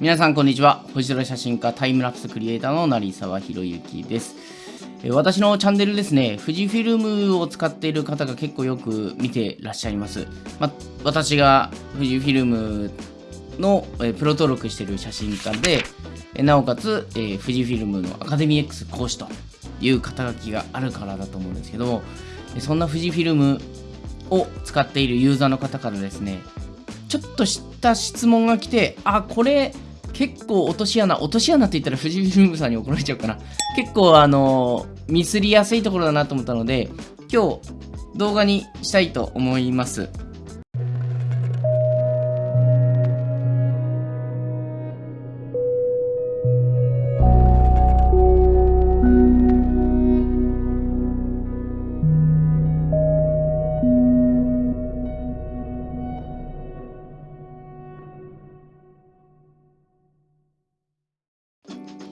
皆さんこんにちは。星空写真家タイムラプスクリエイターの成沢宏之です。私のチャンネルですね富士フィルムを使っている方が結構よく見てらっしゃいます、ま私が富士フィルムのプロ登録している写真家でなおかつえ富士フィルムのアカデミー X 講師という肩書きがあるからだと思うんですけどもそんな富士フィルムを使っているユーザーの方からですねちょっとした質問が来てあこれ結構落とし穴、落とし穴って言ったら藤井フィルムさんに怒られちゃうかな。結構あのー、ミスりやすいところだなと思ったので、今日動画にしたいと思います。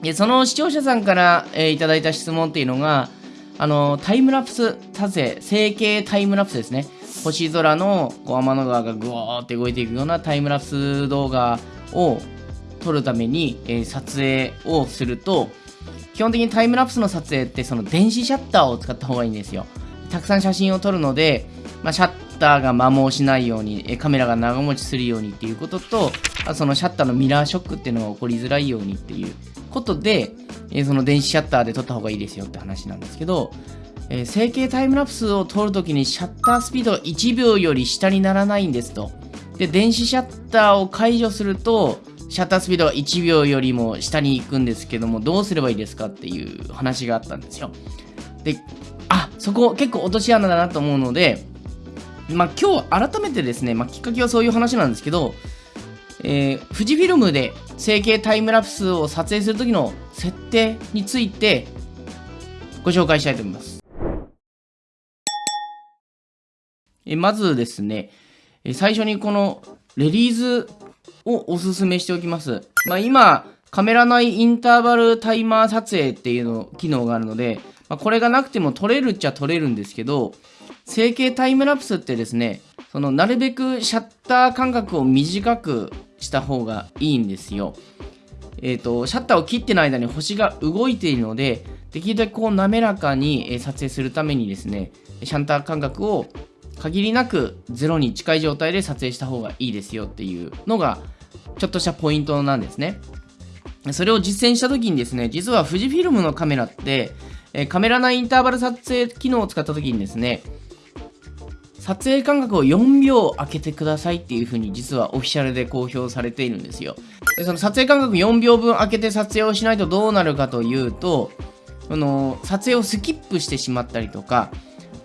でその視聴者さんから、えー、いただいた質問っていうのが、あのタイムラプス撮影、成形タイムラプスですね。星空のこう天の川がぐわーって動いていくようなタイムラプス動画を撮るために、えー、撮影をすると、基本的にタイムラプスの撮影ってその電子シャッターを使った方がいいんですよ。たくさん写真を撮るので、まあ、シャッターが摩耗しないように、カメラが長持ちするようにっていうことと、そのシャッターのミラーショックっていうのが起こりづらいようにっていうことで、えー、その電子シャッターで撮った方がいいですよって話なんですけど、えー、成形タイムラプスを撮るときにシャッタースピードが1秒より下にならないんですと。で、電子シャッターを解除すると、シャッタースピードが1秒よりも下に行くんですけども、どうすればいいですかっていう話があったんですよ。で、あ、そこ結構落とし穴だなと思うので、まあ今日改めてですね、まあきっかけはそういう話なんですけど、えー、富士フィルムで成形タイムラプスを撮影するときの設定についてご紹介したいと思います。えまずですね、最初にこのレリーズをおすすめしておきます。まあ、今、カメラ内インターバルタイマー撮影っていうの機能があるので、まあ、これがなくても撮れるっちゃ撮れるんですけど、成形タイムラプスってですね、そのなるべくシャッター間隔を短くした方がいいんですよ。えっ、ー、と、シャッターを切っての間に星が動いているので、できるだけこう滑らかに撮影するためにですね、シャッター間隔を限りなく0に近い状態で撮影した方がいいですよっていうのが、ちょっとしたポイントなんですね。それを実践した時にですね、実は富士フィルムのカメラって、カメラ内インターバル撮影機能を使った時にですね、撮影間隔を4秒空けてくださいっていう風に実はオフィシャルで公表されているんですよ。でその撮影間隔4秒分空けて撮影をしないとどうなるかというと、その撮影をスキップしてしまったりとか、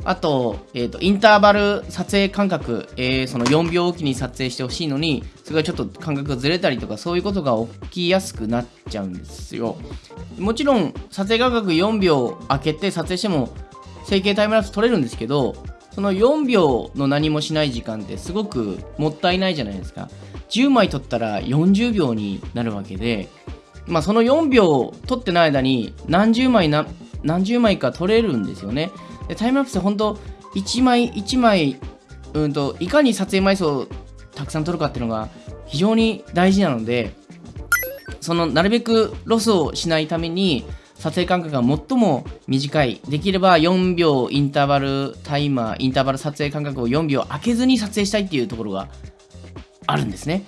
あと、えっ、ー、と、インターバル撮影間隔、えー、その4秒おきに撮影してほしいのに、それがちょっと間隔がずれたりとか、そういうことが起きやすくなっちゃうんですよ。もちろん、撮影間隔4秒空けて撮影しても、整形タイムラプス撮れるんですけど、その4秒の何もしない時間ってすごくもったいないじゃないですか。10枚取ったら40秒になるわけで、まあ、その4秒取ってない間に何十枚な何十枚か取れるんですよね。でタイムラプス本当1枚1枚、うんと、いかに撮影枚数をたくさん撮るかっていうのが非常に大事なので、そのなるべくロスをしないために、撮影間隔が最も短い。できれば4秒インターバルタイマー、インターバル撮影間隔を4秒空けずに撮影したいっていうところがあるんですね。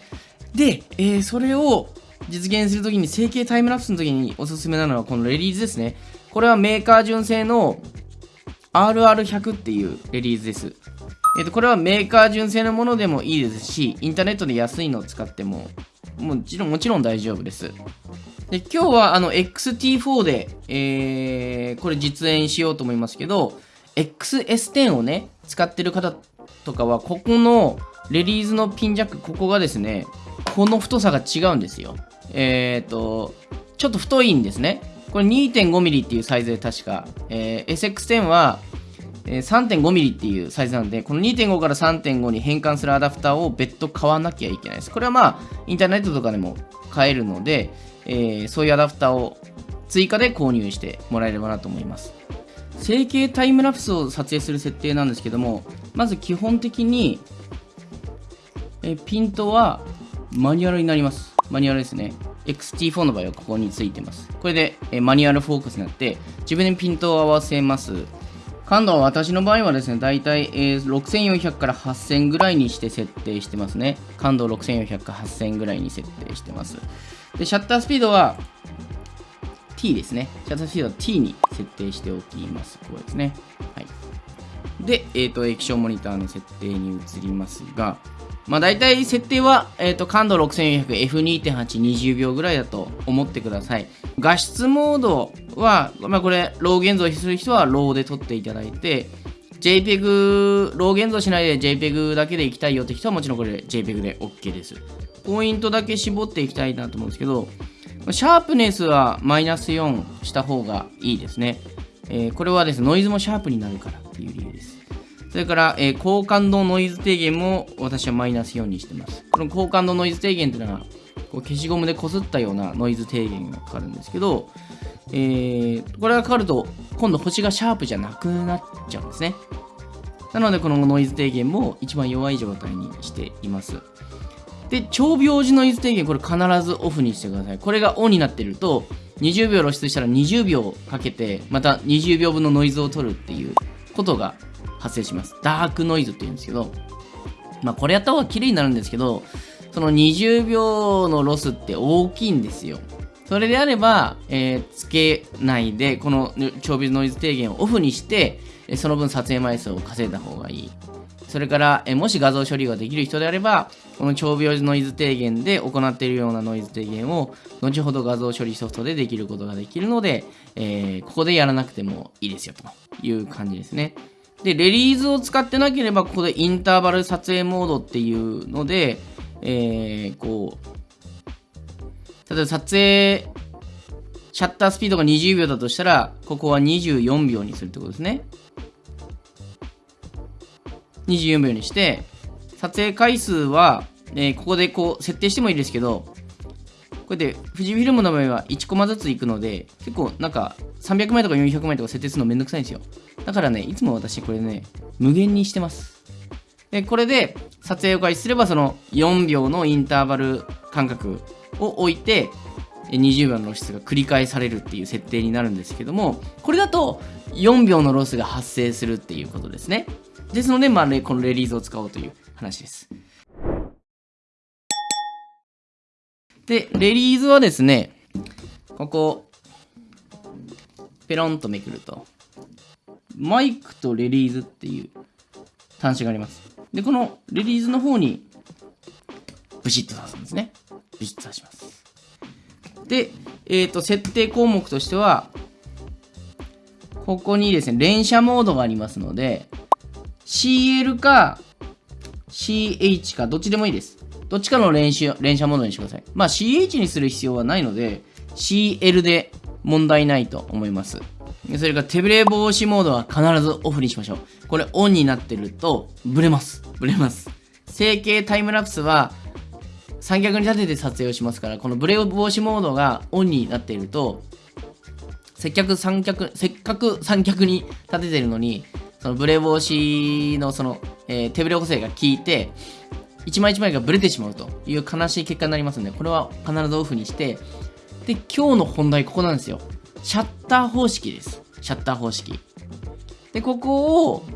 で、えー、それを実現するときに、星景タイムラプスの時におすすめなのはこのレリーズですね。これはメーカー純正の RR100 っていうレリーズです。えー、とこれはメーカー純正のものでもいいですし、インターネットで安いのを使ってももちろんもちろん大丈夫です。で今日はあの XT4 で、えー、これ実演しようと思いますけど、XS10 をね、使ってる方とかは、ここのレリーズのピンジャック、ここがですね、この太さが違うんですよ。えっ、ー、と、ちょっと太いんですね。これ 2.5mm っていうサイズで確か、えー、SX10 は、3.5mm っていうサイズなんで、この2.5から3.5に変換するアダプターを別途買わなきゃいけないです。これはまあ、インターネットとかでも買えるので、えー、そういうアダプターを追加で購入してもらえればなと思います。成形タイムラプスを撮影する設定なんですけども、まず基本的に、えピントはマニュアルになります。マニュアルですね。XT4 の場合はここについてます。これで、えマニュアルフォーカスになって、自分でピントを合わせます。感度は私の場合はですね、だいたい、6400から8000ぐらいにして設定してますね。感度6400から8000ぐらいに設定してます。で、シャッタースピードは T ですね。シャッタースピードは T に設定しておきます。こうですね。はい。で、えっ、ー、と、液晶モニターの設定に移りますが、まあ大体設定は、えっ、ー、と、感度 6400F2.8、20秒ぐらいだと思ってください。画質モードは、まあこれ、 RAW 現像する人は RAW で撮っていただいて、JPEG、 RAW 現像しないで JPEG だけでいきたいよって人はもちろんこれ JPEG で OK です。ポイントだけ絞っていきたいなと思うんですけど、シャープネスはマイナス4した方がいいですね。えー、これはですね、ノイズもシャープになるからっていう理由です。それから、えー、高感度ノイズ低減も私はマイナス4にしてます。この高感度ノイズ低減っていうのは、こう消しゴムでこすったようなノイズ低減がかかるんですけど、えー、これがかかると、今度星がシャープじゃなくなっちゃうんですね。なので、このノイズ低減も一番弱い状態にしています。で、超秒時ノイズ低減、これ必ずオフにしてください。これがオンになってると、20秒露出したら20秒かけて、また20秒分のノイズを取るっていうことが発生します。ダークノイズって言うんですけど、まあこれやった方が綺麗になるんですけど、その20秒のロスって大きいんですよ。それであれば、えー、つけないで、この超ビズノイズ低減をオフにして、その分撮影枚数を稼いだ方がいい。それから、えもし画像処理ができる人であれば、この超秒ノイズ低減で行っているようなノイズ低減を、後ほど画像処理ソフトでできることができるので、えー、ここでやらなくてもいいですよという感じですね。で、レリーズを使ってなければ、ここでインターバル撮影モードっていうので、えー、こう、例えば撮影、シャッタースピードが20秒だとしたら、ここは24秒にするってことですね。24秒にして、撮影回数は、えー、ここでこう設定してもいいですけど、こうやって富士フィルムの場合は1コマずついくので、結構なんか300枚とか400枚とか設定するのめんどくさいんですよ。だからね、いつも私これね、無限にしてます。で、これで撮影を開始すれば、その4秒のインターバル間隔を置いて、20秒の露出が繰り返されるっていう設定になるんですけども、これだと4秒のロスが発生するっていうことですね。ですので、まあ、ね、このレリーズを使おうという話です。で、レリーズはですね、ここ、ペロンとめくると、マイクとレリーズっていう端子があります。で、このレリーズの方に、ブシッと刺すんですね。ブシッと刺します。で、えっ、ー、と、設定項目としては、ここにですね、連射モードがありますので、CL か CH かどっちでもいいです。どっちかの連射連射モードにしてください。まあ CH にする必要はないので、CL で問題ないと思います。それから手ブレ防止モードは必ずオフにしましょう。これオンになってるとブレます。ブレます。整形タイムラプスは三脚に立てて撮影をしますから、このブレ防止モードがオンになっていると、せっかく三脚、せっかく三脚に立ててるのに、そのブレ防止のその、えー、手ブレ補正が効いて、一枚一枚がブレてしまうという悲しい結果になりますので、これは必ずオフにして、で、今日の本題ここなんですよ。シャッター方式です。シャッター方式。で、ここを、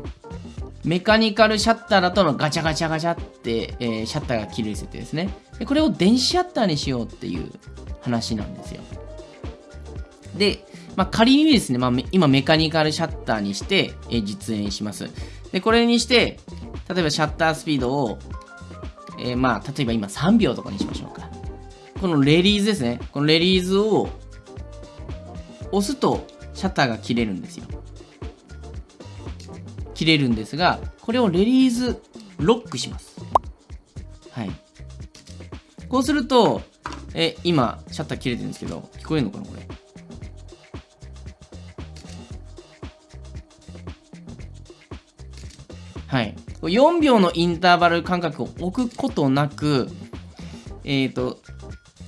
メカニカルシャッターだとのガチャガチャガチャって、えー、シャッターが切る設定ですねで。これを電子シャッターにしようっていう話なんですよ。で、まあ、仮にですね、まあ、今メカニカルシャッターにして、え実演します。で、これにして、例えばシャッタースピードを、えー、まあ、例えば今3秒とかにしましょうか。このレリーズですね。このレリーズを押すとシャッターが切れるんですよ。切れるんですが、これをレリーズロックします。はい。こうすると、え、今、シャッター切れてるんですけど、聞こえるのかなこれ？4秒のインターバル間隔を置くことなく、えっ、ー、と、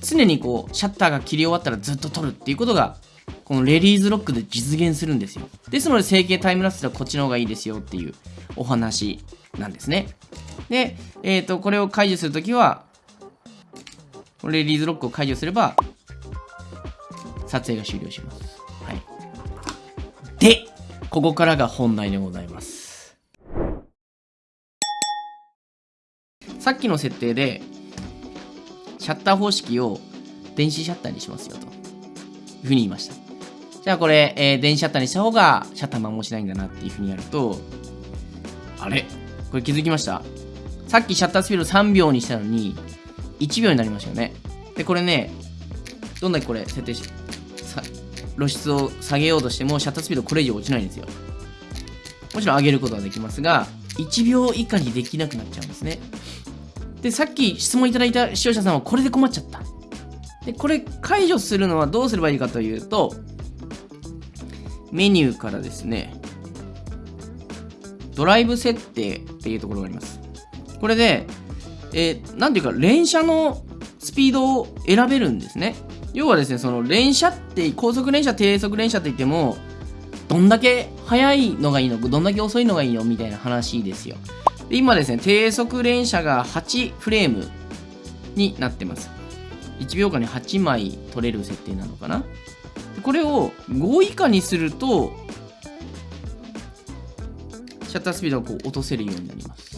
常にこう、シャッターが切り終わったらずっと撮るっていうことが、このレリーズロックで実現するんですよ。ですので、整形タイムラプスではこっちの方がいいですよっていうお話なんですね。で、えっ、ー、と、これを解除するときは、これレリーズロックを解除すれば、撮影が終了します。はい。で、ここからが本題でございます。さっきの設定で、シャッター方式を電子シャッターにしますよと。いうふうに言いました。じゃあこれ、えー、電子シャッターにした方がシャッター摩耗しないんだなっていうふうにやると、あれ？これ気づきました？さっきシャッタースピード3秒にしたのに、1秒になりましたよね。で、これね、どんだけこれ設定し、露出を下げようとしても、シャッタースピードこれ以上落ちないんですよ。もちろん上げることはできますが、1秒以下にできなくなっちゃうんですね。で、さっき質問いただいた視聴者さんはこれで困っちゃった。で、これ解除するのはどうすればいいかというと、メニューからですね、ドライブ設定っていうところがあります。これで、えー、ていうか、連射のスピードを選べるんですね。要はですね、その連射って、高速連射、低速連射って言っても、どんだけ速いのがいいのどんだけ遅いのがいいのみたいな話ですよ。で今ですね、低速連射が8フレームになってます。1秒間に8枚取れる設定なのかなこれを5以下にすると、シャッタースピードをこう落とせるようになります。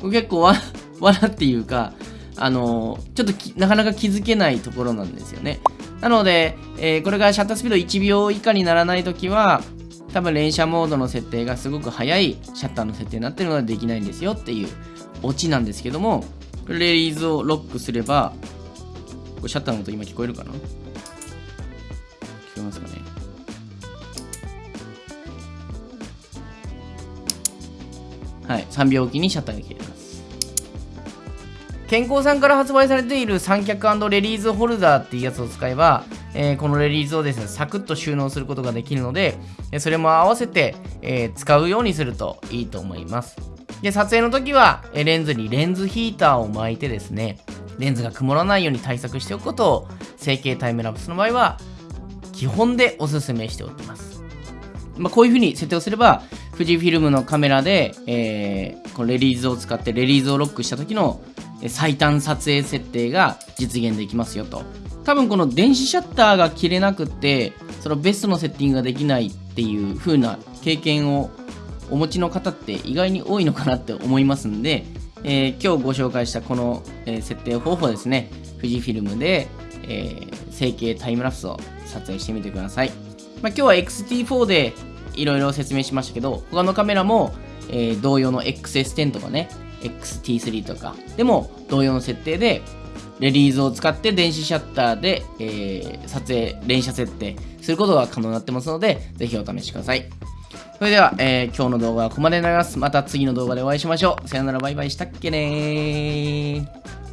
これ結構わ、罠っていうか、あのちょっとなかなか気づけないところなんですよね。なので、えー、これがシャッタースピード1秒以下にならないときは、多分連射モードの設定がすごく速いシャッターの設定になってるのでできないんですよっていうオチなんですけども、レリーズをロックすれば、これシャッターの音今聞こえるかな？聞こえますかね？はい、3秒おきにシャッターが消えます。健康さんから発売されている三脚レリーズホルダーっていうやつを使えば、えー、このレリーズをですね、サクッと収納することができるので、それも合わせて、えー、使うようにするといいと思います。で、撮影の時は、レンズにレンズヒーターを巻いてですね、レンズが曇らないように対策しておくことを、成形タイムラプスの場合は、基本でおすすめしておきます。まあ、こういう風に設定をすれば、富士フィルムのカメラで、えー、このレリーズを使ってレリーズをロックした時の最短撮影設定が実現できますよと。多分この電子シャッターが切れなくて、そのベストのセッティングができないっていう風な経験をお持ちの方って意外に多いのかなって思いますんで、えー、今日ご紹介したこの、え、設定方法ですね、富士フィルムで、えー、成形タイムラプスを撮影してみてください。まあ、今日は XT4 でいろいろ説明しましたけど、他のカメラも、えー、同様の XS10 とかね、XT3 とかでも同様の設定で、レリーズを使って電子シャッターで、えー、撮影、連写設定することが可能になってますので、ぜひお試しください。それでは、えー、今日の動画はここまでになります。また次の動画でお会いしましょう。さよならバイバイしたっけねー。